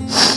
Yeah.